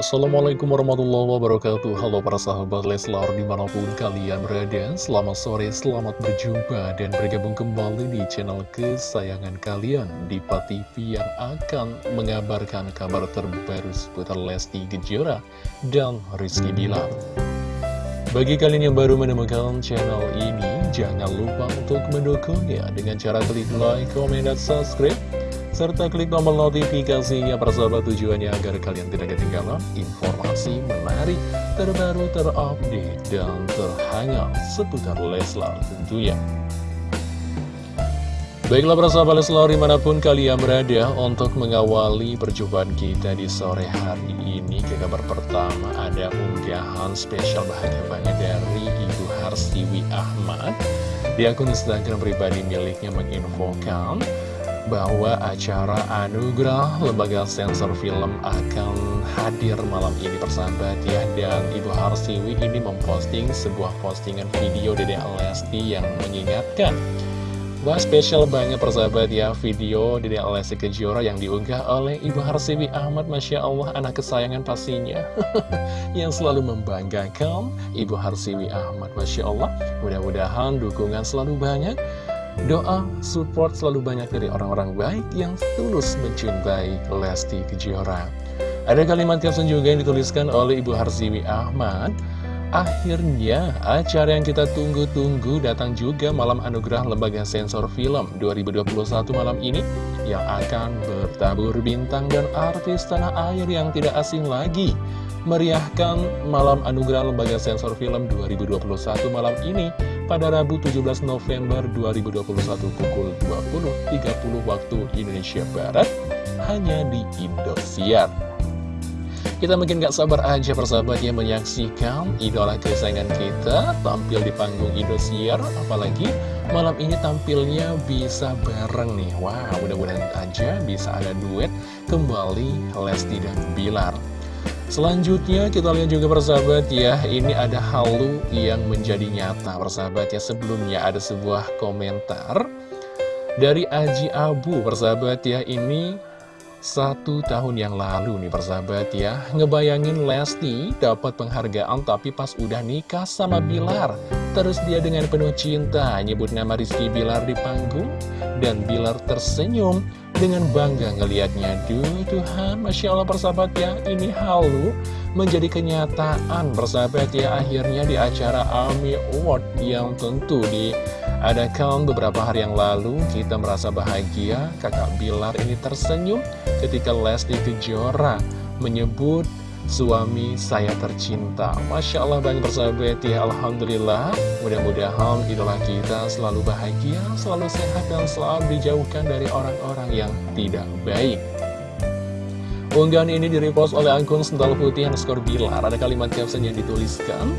Assalamualaikum warahmatullahi wabarakatuh. Halo para sahabat Leslar di mana pun kalian berada Selamat sore, selamat berjumpa dan bergabung kembali di channel kesayangan kalian Diva TV yang akan mengabarkan kabar terbaru seputar Lesti Kejora dan Rizky Bilar. Bagi kalian yang baru menemukan channel ini Jangan lupa untuk mendukungnya dengan cara klik like, comment, dan subscribe serta klik tombol notifikasinya persahabat tujuannya agar kalian tidak ketinggalan informasi menarik, terbaru, terupdate, dan terhangat seputar Leslar tentunya. Baiklah persahabat Leslar di mana pun kalian berada untuk mengawali perjumpaan kita di sore hari ini ke kabar pertama ada unggahan spesial bahagia banget dari Ibu Harsiwi Ahmad di akun Instagram pribadi miliknya menginfokan bahwa acara anugerah lembaga sensor film akan hadir malam ini persahabat ya. Dan Ibu Harsiwi ini memposting sebuah postingan video Dede Lesti yang mengingatkan Wah spesial banget persahabat ya video Dede Lesti Kejora yang diunggah oleh Ibu Harsiwi Ahmad. Masya Allah anak kesayangan pastinya. Yang selalu membanggakan Ibu Harsiwi Ahmad Masya Allah. Mudah-mudahan dukungan selalu banyak Doa, support selalu banyak dari orang-orang baik yang tulus mencintai Lesti Kejora. Ada kalimat caption juga yang dituliskan oleh Ibu Harziwi Ahmad. Akhirnya, acara yang kita tunggu-tunggu datang juga malam anugerah Lembaga Sensor Film 2021 malam ini yang akan bertabur bintang dan artis tanah air yang tidak asing lagi meriahkan malam anugerah Lembaga Sensor Film 2021 malam ini pada Rabu 17 November 2021 pukul 20.30 waktu Indonesia Barat hanya di Indosiar. Kita mungkin gak sabar aja persahabat yang menyaksikan idola kesayangan kita tampil di panggung Indosiar. Apalagi malam ini tampilnya bisa bareng nih. Wah wow, mudah-mudahan aja bisa ada duet kembali Lesti dan Bilar. Selanjutnya kita lihat juga persahabat ya Ini ada halu yang menjadi nyata. Persahabat ya Sebelumnya ada sebuah komentar Dari Aji Abu. Persahabat ya Ini satu tahun yang lalu nih persahabat ya Ngebayangin Lesti dapat penghargaan tapi pas udah nikah sama Bilar. Terus dia dengan penuh cinta nyebut nama Rizky Bilar di panggung. Dan Bilar tersenyum dengan bangga ngelihatnya Duh Tuhan, Masya Allah persahabat ya Ini halu menjadi kenyataan persahabat ya Akhirnya di acara AMI Award yang tentu diadakan beberapa hari yang lalu Kita merasa bahagia kakak Bilar ini tersenyum ketika Lesti Kejora menyebut suami saya tercinta. Masya Allah banyak persahabat ya Alhamdulillah. Mudah-mudahan idola kita selalu bahagia selalu sehat dan selalu dijauhkan dari orang-orang yang tidak baik unggahan ini direpost oleh akun Sendal Putih yang skor Bilar. Ada kalimat caption yang dituliskan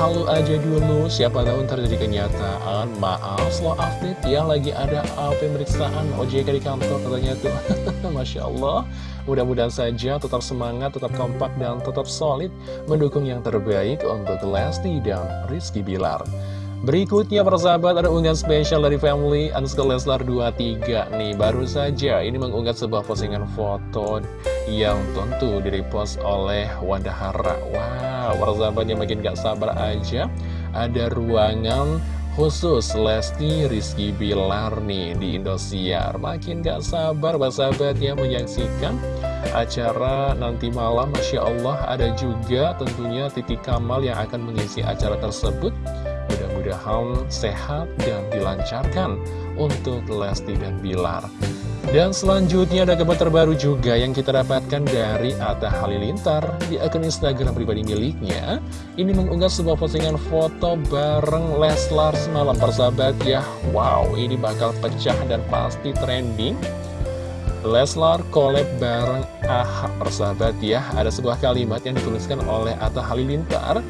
Halo aja dulu, siapa tahu ntar jadi kenyataan. Maaf, slow update ya, lagi ada pemeriksaan OJK di kantor katanya tuh. Masya Allah. Mudah-mudahan saja tetap semangat, tetap kompak, dan tetap solid Mendukung yang terbaik untuk Lesti dan Rizky Bilar Berikutnya persahabat ada unggahan spesial dari family underscore Leslar 23 nih. Baru saja ini mengunggah sebuah postingan foto yang tentu direpost oleh Wanda Hara Wow persahabatnya makin gak sabar aja Ada ruangan khusus Lesti Rizky Bilar nih di Indosiar. Makin gak sabar persahabat ya menyaksikan acara nanti malam. Masya Allah ada juga tentunya Titi Kamal yang akan mengisi acara tersebut mudah-mudahan sehat dan dilancarkan untuk Lesti dan Bilar. Dan selanjutnya ada kabar terbaru juga yang kita dapatkan dari Atta Halilintar di akun Instagram pribadi miliknya. Ini mengunggah sebuah postingan foto bareng Leslar semalam persahabat ya. Wow, ini bakal pecah dan pasti trending. Leslar collab bareng AHA persahabat ya. Ada sebuah kalimat yang dituliskan oleh Atta Halilintar.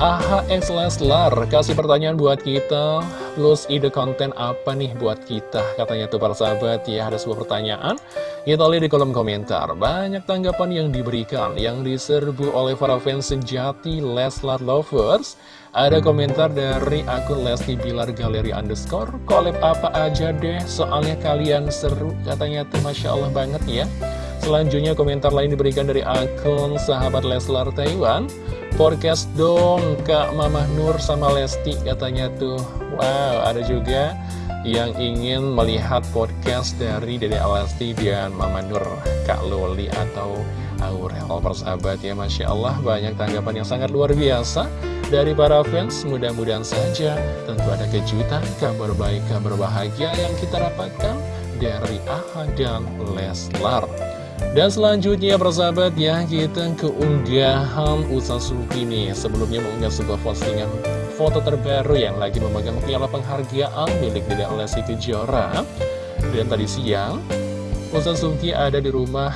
AHX Leslar kasih pertanyaan buat kita. Plus ide konten apa nih buat kita? Katanya tuh para sahabat ya ada sebuah pertanyaan. Kita lihat di kolom komentar. Banyak tanggapan yang diberikan Yang diserbu oleh para fans sejati Leslar Lovers. Ada komentar dari akun Lesti Bilar Galeri Underscore. Collab apa aja deh? Soalnya kalian seru Katanya tuh Masya Allah banget ya. Selanjutnya komentar lain diberikan dari akun sahabat Leslar Taiwan Podcast dong Kak Mamah Nur sama Lesti katanya tuh. Wow ada juga yang ingin melihat podcast dari Dede Alasti dan Mama Nur Kak Loli atau Aurel. Persahabat ya Masya Allah banyak tanggapan yang sangat luar biasa dari para fans. Mudah-mudahan saja tentu ada kejutan kabar baik kabar bahagia yang kita dapatkan dari Aha dan Leslar dan selanjutnya persahabat ya kita keunggahan Usa Suki nih. Sebelumnya mengunggah sebuah postingan foto terbaru yang lagi memegang piala penghargaan milik Dede Lesti Kejora Dan tadi siang Usa Suki ada di rumah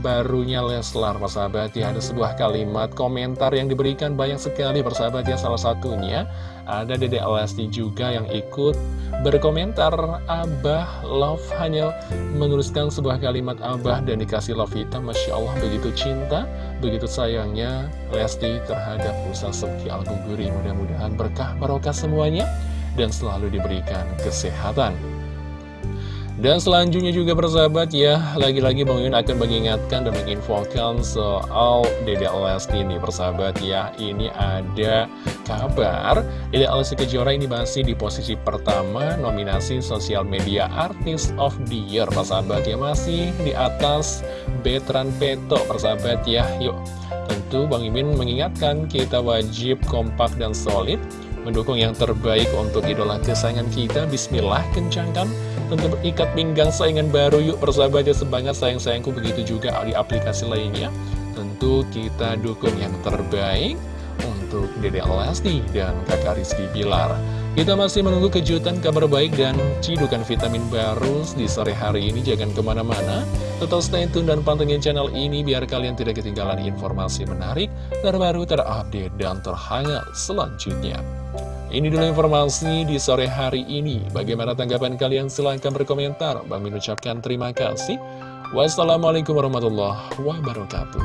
barunya Leslar persahabat ya. Ada sebuah kalimat komentar yang diberikan banyak sekali persahabat ya. Salah satunya ada Dede Lesti juga yang ikut berkomentar Abah Love hanya menuliskan sebuah kalimat Abah dan dikasih love hitam. Masya Allah begitu cinta, begitu sayangnya Lesti terhadap usaha Subki al mudah-mudahan berkah barokah semuanya dan selalu diberikan kesehatan dan selanjutnya juga persahabat ya, lagi-lagi Bang Yun akan mengingatkan dan menginfokan soal Dede Lesti ini persahabat ya. Ini ada kabar, Dede Lesti Kejora ini masih di posisi pertama nominasi Social Media Artist of the Year persahabat ya. Masih di atas Betran Peto persahabat ya. Yuk, tentu Bang Imin mengingatkan kita wajib kompak dan solid mendukung yang terbaik untuk idola kesayangan kita. Bismillah, kencangkan Tentu ikat pinggang saingan baru yuk persahabat ya semangat sayang-sayangku begitu juga di aplikasi lainnya. Tentu kita dukung yang terbaik untuk Dede Lesti dan kakak Rizky Bilar. Kita masih menunggu kejutan kabar baik dan cidukan vitamin baru di sore hari ini. Jangan ke mana-mana Tetap stay tune dan pantengin channel ini biar kalian tidak ketinggalan informasi menarik Terbaru, terupdate, dan terhangat selanjutnya ini dulu informasi di sore hari ini. Bagaimana tanggapan kalian? Silahkan berkomentar. Bang Min ucapkan terima kasih. Wassalamualaikum warahmatullahi wabarakatuh.